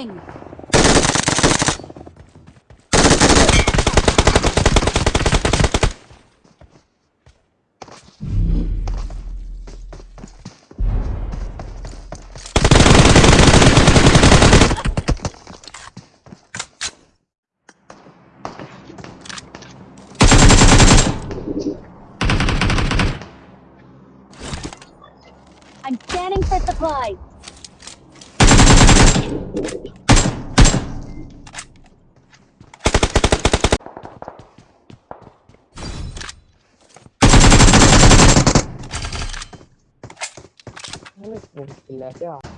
I'm scanning for supplies. بالله يا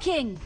smoking!